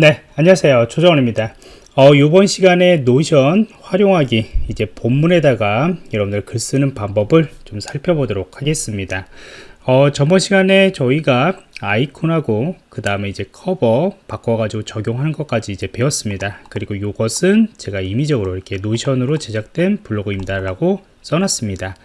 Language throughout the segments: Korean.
네, 안녕하세요. 조정원입니다. 어, 이번 시간에 노션 활용하기 이제 본문에다가 여러분들 글 쓰는 방법을 좀 살펴보도록 하겠습니다. 어, 저번 시간에 저희가 아이콘하고 그 다음에 이제 커버 바꿔가지고 적용하는 것까지 이제 배웠습니다. 그리고 이것은 제가 임의적으로 이렇게 노션으로 제작된 블로그입니다. 라고 써놨습니다.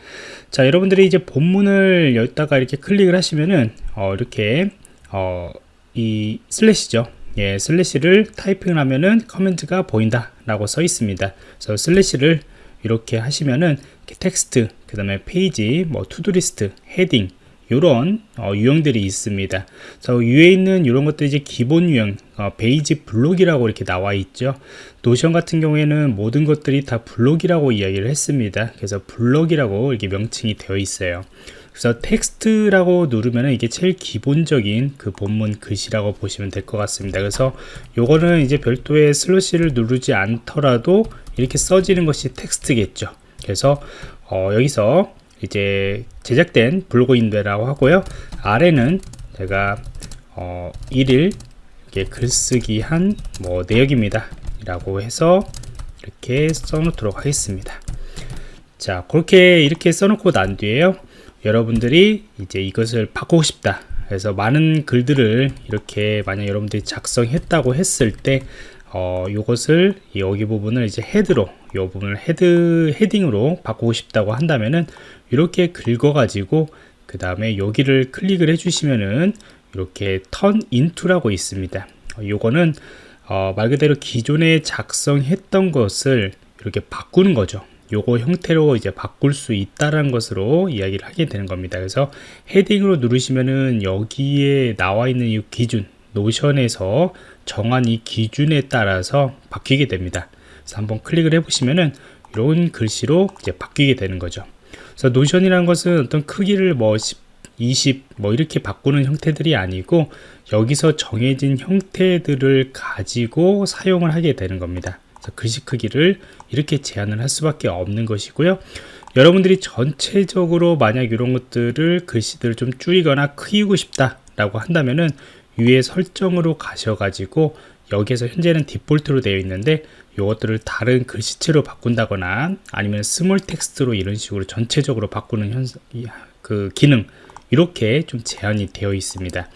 자, 여러분들이 이제 본문을 여기다가 이렇게 클릭을 하시면은 어, 이렇게 어, 이 슬래시죠. 예, 슬래시를 타이핑을 하면은 command가 보인다 라고 써 있습니다. 그래서 슬래시를 이렇게 하시면은 텍스트, 그 다음에 페이지, 뭐 to-do list, heading 이런 어, 유형들이 있습니다. 그래서 위에 있는 이런 것들이 이제 기본 유형, 어, basic block이라고 이렇게 나와 있죠. 노션 같은 경우에는 모든 것들이 다 블록이라고 이야기를 했습니다. 그래서 블록이라고 이렇게 명칭이 되어 있어요. 그래서 텍스트라고 누르면 이게 제일 기본적인 그 본문 글씨라고 보시면 될 것 같습니다. 그래서 요거는 이제 별도의 슬러시를 누르지 않더라도 이렇게 써지는 것이 텍스트겠죠. 그래서 어, 여기서 이제 제작된 블로그인데라고 하고요. 아래는 제가 어, 1일 이렇게 글쓰기 한 뭐 내역입니다. 라고 해서 이렇게 써놓도록 하겠습니다. 자, 그렇게 이렇게 써놓고 난 뒤에요. 여러분들이 이제 이것을 바꾸고 싶다. 그래서 많은 글들을 이렇게 만약 여러분들이 작성했다고 했을 때 어, 이것을 여기 부분을 이제 head로 이 부분을 head heading으로 바꾸고 싶다고 한다면은 이렇게 긁어 가지고 그 다음에 여기를 클릭을 해 주시면은 이렇게 turn into라고 있습니다. 요거는 어, 말 그대로 기존에 작성했던 것을 이렇게 바꾸는 거죠 요거 형태로 이제 바꿀 수 있다는 것으로 이야기를 하게 되는 겁니다. 그래서 헤딩으로 누르시면은 여기에 나와 있는 이 기준 노션에서 정한 이 기준에 따라서 바뀌게 됩니다. 그래서 한번 클릭을 해 보시면은 이런 글씨로 이제 바뀌게 되는 거죠. 그래서 노션이라는 것은 어떤 크기를 뭐 10, 20, 뭐 이렇게 바꾸는 형태들이 아니고 여기서 정해진 형태들을 가지고 사용을 하게 되는 겁니다. 글씨 크기를 이렇게 제한을 할 수밖에 없는 것이고요. 여러분들이 전체적으로 만약 이런 것들을 글씨들을 좀 줄이거나 키우고 싶다 라고 한다면은 위에 설정으로 가셔 가지고 여기에서 현재는 default로 되어 있는데 이것들을 다른 글씨체로 바꾼다거나 아니면 small text로 이런 식으로 전체적으로 바꾸는 현, 그 기능 이렇게 좀 제한이 되어 있습니다.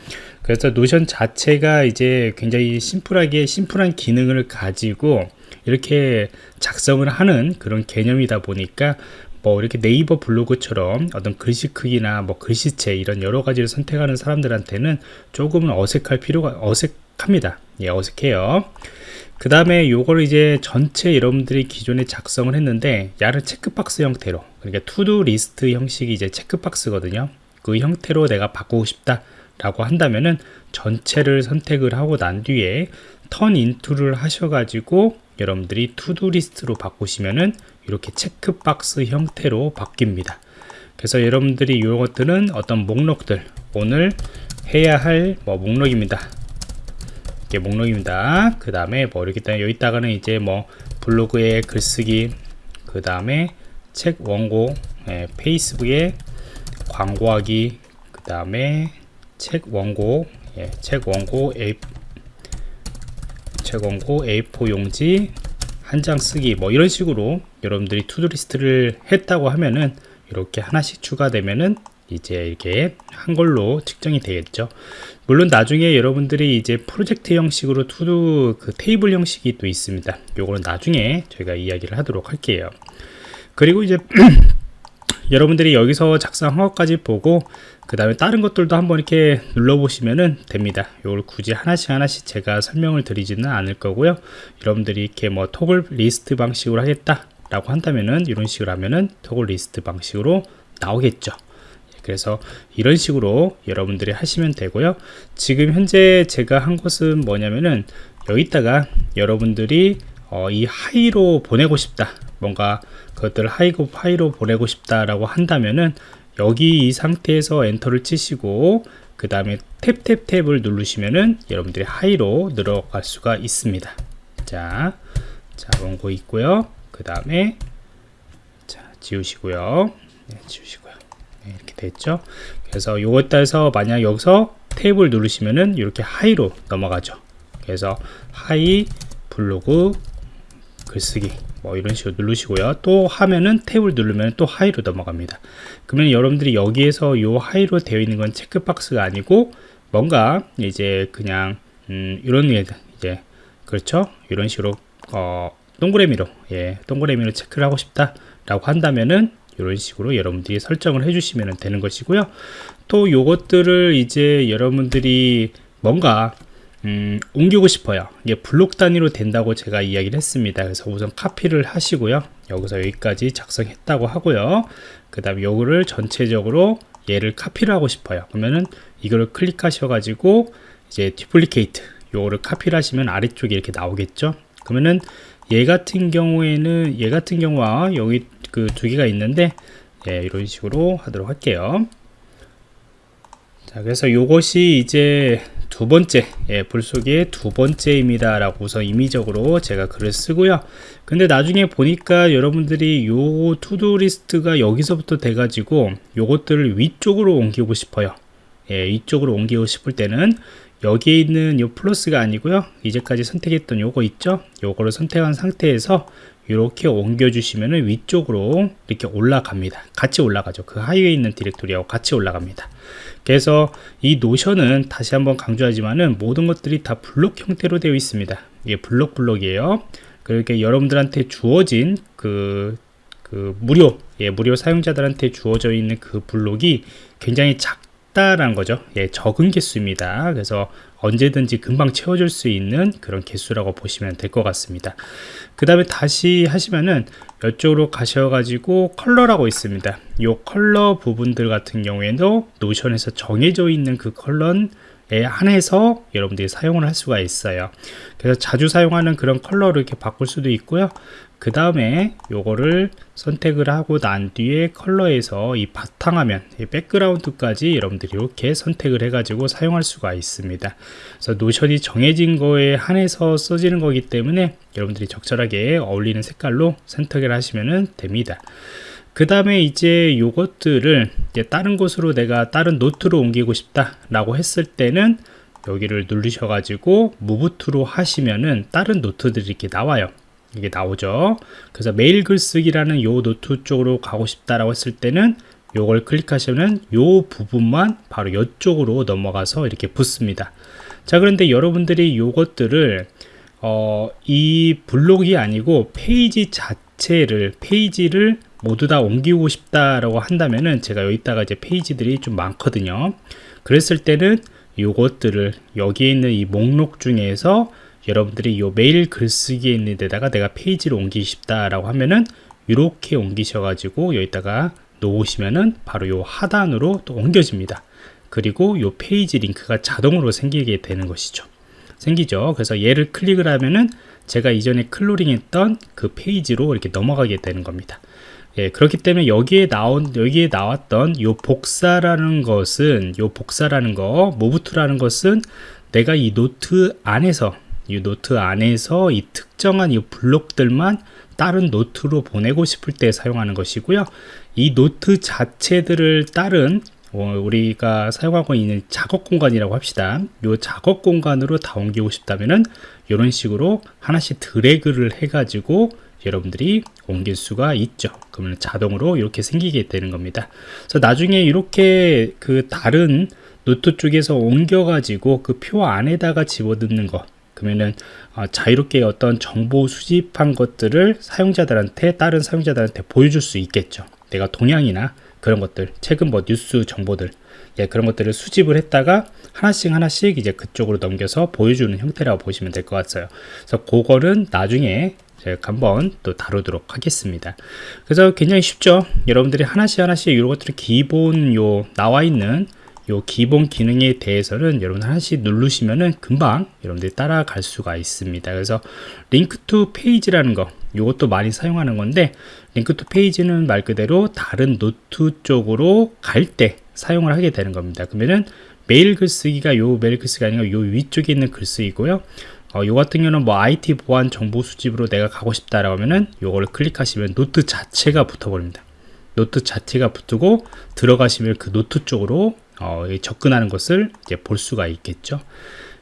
그래서 노션 자체가 이제 굉장히 심플하게 심플한 기능을 가지고 이렇게 작성을 하는 그런 개념이다 보니까 뭐 이렇게 네이버 블로그처럼 어떤 글씨 크기나 뭐 글씨체 이런 여러 가지를 선택하는 사람들한테는 조금은 어색할 필요가 어색합니다. 예, 어색해요. 그 다음에 요거를 이제 전체 여러분들이 기존에 작성을 했는데 야를 체크박스 형태로 그러니까 투두 리스트 형식이 이제 체크박스거든요. 그 형태로 내가 바꾸고 싶다 라고 한다면은 전체를 선택을 하고 난 뒤에 턴 인투를 하셔가지고 여러분들이 투두 리스트로 바꾸시면은 이렇게 체크박스 형태로 바뀝니다. 그래서 여러분들이 이것들은 어떤 목록들 오늘 해야 할 뭐 목록입니다. 이게 목록입니다. 그 다음에 뭐 이렇게 다 여기다가는 이제 뭐 블로그에 글쓰기 그 다음에 책 원고 예, 페이스북에 광고하기 그 다음에 책 원고 예, 책 원고 재공고 A4 용지 한 장 쓰기 뭐 이런 식으로 여러분들이 to-do list를 했다고 하면은 이렇게 하나씩 추가되면은 이제 이렇게 한 걸로 측정이 되겠죠. 물론 나중에 여러분들이 이제 프로젝트 형식으로 to-do 그 테이블 형식이 또 있습니다. 요거는 나중에 저희가 이야기를 하도록 할게요. 그리고 이제 여러분들이 여기서 작성한 것까지 보고 그 다음에 다른 것들도 한번 이렇게 눌러 보시면 됩니다. 이걸 굳이 하나씩 하나씩 제가 설명을 드리지는 않을 거고요. 여러분들이 이렇게 뭐 toggle list 방식으로 하겠다 라고 한다면은 이런 식으로 하면은 toggle list 방식으로 나오겠죠. 그래서 이런 식으로 여러분들이 하시면 되고요. 지금 현재 제가 한 것은 뭐냐면은 여기다가 여러분들이 어, 이 하위로 보내고 싶다. 뭔가 그것들을 하위로 하위로 보내고 싶다라고 한다면은 여기 이 상태에서 엔터를 치시고 그 다음에 탭탭탭을 누르시면은 여러분들이 하위로 들어갈 수가 있습니다. 자, 자 원고 있고요. 그 다음에 자 지우시고요. 네, 지우시고요. 네, 이렇게 됐죠? 그래서 요것 따라서 만약 여기서 탭을 누르시면은 이렇게 하위로 넘어가죠. 그래서 하위 블로그 글쓰기 뭐 이런 식으로 누르시고요. 또 하면은 탭을 누르면 또 하위로 넘어갑니다. 그러면 여러분들이 여기에서 요 하위로 되어 있는 건 체크박스가 아니고 뭔가 이제 그냥 음, 이런 이제 그렇죠? 이런 식으로 어, 동그라미로 예 동그라미로 체크를 하고 싶다 라고 한다면은 이런 식으로 여러분들이 설정을 해주시면 되는 것이고요. 또 요것들을 이제 여러분들이 뭔가 음, 옮기고 싶어요. 이게 블록 단위로 된다고 제가 이야기를 했습니다. 그래서 우선 카피를 하시고요. 여기서 여기까지 작성했다고 하고요. 그 다음에 요거를 전체적으로 얘를 카피를 하고 싶어요. 그러면은 이거를 클릭하셔 가지고 이제 디플리케이트 요거를 카피를 하시면 아래쪽에 이렇게 나오겠죠? 그러면은 얘 같은 경우에는 얘 같은 경우와 여기 그 두 개가 있는데 예, 이런 식으로 하도록 할게요. 자 그래서 요것이 이제 두 번째 예, 불속의 두 번째입니다. 라고 우선 임의적으로 제가 글을 쓰고요. 근데 나중에 보니까 여러분들이 요 투두 리스트가 여기서부터 돼 가지고 요것들을 위쪽으로 옮기고 싶어요. 예, 위쪽으로 옮기고 싶을 때는 여기에 있는 요 플러스가 아니고요. 이제까지 선택했던 요거 있죠? 요거를 선택한 상태에서 이렇게 옮겨 주시면 위쪽으로 이렇게 올라갑니다. 같이 올라가죠. 그 하위에 있는 디렉토리하고 같이 올라갑니다. 그래서 이 노션은 다시 한번 강조하지만 은 모든 것들이 다 블록 형태로 되어 있습니다. 이게 블록 블록이에요. 그렇게 여러분들한테 주어진 그, 그 무료 예, 무료 사용자들한테 주어져 있는 그 블록이 굉장히 작 다라는 거죠. 예, 적은 개수입니다. 그래서 언제든지 금방 채워줄 수 있는 그런 개수라고 보시면 될 것 같습니다. 그 다음에 다시 하시면은 이쪽으로 가셔가지고 컬러라고 있습니다. 이 컬러 부분들 같은 경우에도 노션에서 정해져 있는 그 컬러는 에 한해서 여러분들이 사용을 할 수가 있어요. 그래서 자주 사용하는 그런 컬러를 이렇게 바꿀 수도 있고요 그 다음에 요거를 선택을 하고 난 뒤에 컬러에서 이 바탕화면 이 백그라운드까지 여러분들이 이렇게 선택을 해 가지고 사용할 수가 있습니다. 그래서 노션이 정해진 거에 한해서 써지는 거기 때문에 여러분들이 적절하게 어울리는 색깔로 선택을 하시면 됩니다. 그 다음에 이제 요것들을 이제 다른 곳으로 내가 다른 노트로 옮기고 싶다 라고 했을 때는 여기를 누르셔 가지고 move to로 하시면은 다른 노트들이 이렇게 나와요 이게 나오죠 그래서 메일 글쓰기라는 요 노트 쪽으로 가고 싶다라고 했을 때는 요걸 클릭하시면 요 부분만 바로 이쪽으로 넘어가서 이렇게 붙습니다 자 그런데 여러분들이 요것들을 어, 이 블록이 아니고 페이지 자체를 페이지를 모두 다 옮기고 싶다라고 한다면은 제가 여기다가 이제 페이지들이 좀 많거든요. 그랬을 때는 요것들을 여기에 있는 이 목록 중에서 여러분들이 요 메일 글쓰기에 있는 데다가 내가 페이지를 옮기고 싶다라고 하면은 이렇게 옮기셔 가지고 여기다가 놓으시면은 바로 요 하단으로 또 옮겨집니다. 그리고 요 페이지 링크가 자동으로 생기게 되는 것이죠. 생기죠. 그래서 얘를 클릭을 하면은 제가 이전에 crawling 했던 그 페이지로 이렇게 넘어가게 되는 겁니다. 예, 그렇기 때문에 여기에 나온 여기에 나왔던 요 복사라는 것은 요 복사라는 거 move to라는 것은 내가 이 노트 안에서 이 노트 안에서 이 특정한 이 블록들만 다른 노트로 보내고 싶을 때 사용하는 것이고요. 이 노트 자체들을 다른 어, 우리가 사용하고 있는 작업 공간이라고 합시다. 이 작업 공간으로 다 옮기고 싶다면은 이런 식으로 하나씩 드래그를 해 가지고 여러분들이 옮길 수가 있죠. 그러면 자동으로 이렇게 생기게 되는 겁니다. 그래서 나중에 이렇게 그 다른 노트 쪽에서 옮겨 가지고 그 표 안에다가 집어넣는 거 그러면은 어, 자유롭게 어떤 정보 수집한 것들을 사용자들한테 다른 사용자들한테 보여줄 수 있겠죠. 내가 동향이나 그런 것들 최근 뭐 뉴스 정보들 예, 그런 것들을 수집을 했다가 하나씩 하나씩 이제 그쪽으로 넘겨서 보여주는 형태라고 보시면 될 것 같아요. 그래서 그거는 나중에 제가 한번 또 다루도록 하겠습니다. 그래서 굉장히 쉽죠? 여러분들이 하나씩 하나씩 이런 것들이 기본 요 나와 있는 요 기본 기능에 대해서는 여러분 하나씩 누르시면은 금방 여러분들이 따라갈 수가 있습니다. 그래서 link to page라는 거 이것도 많이 사용하는 건데 link to page는 말 그대로 다른 노트 쪽으로 갈 때 사용을 하게 되는 겁니다. 그러면은 메일 글쓰기가 요 메일 글쓰기가 아니라 요 위쪽에 있는 글쓰기고요. 어, 요 같은 경우는 뭐 IT 보안 정보 수집으로 내가 가고 싶다라고 하면은 요거를 클릭하시면 노트 자체가 붙어버립니다. 노트 자체가 붙고 들어가시면 그 노트 쪽으로 어, 접근하는 것을 이제 볼 수가 있겠죠.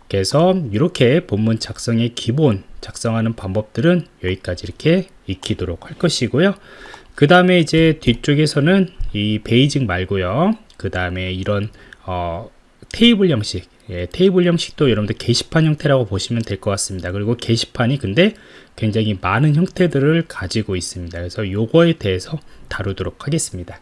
그래서 이렇게 본문 작성의 기본 작성하는 방법들은 여기까지 이렇게 익히도록 할 것이고요. 그 다음에 이제 뒤쪽에서는 이 basic 말고요. 그 다음에 이런 어, 테이블 형식, 예, 테이블 형식도 여러분들 게시판 형태라고 보시면 될 것 같습니다. 그리고 게시판이 근데 굉장히 많은 형태들을 가지고 있습니다. 그래서 요거에 대해서 다루도록 하겠습니다.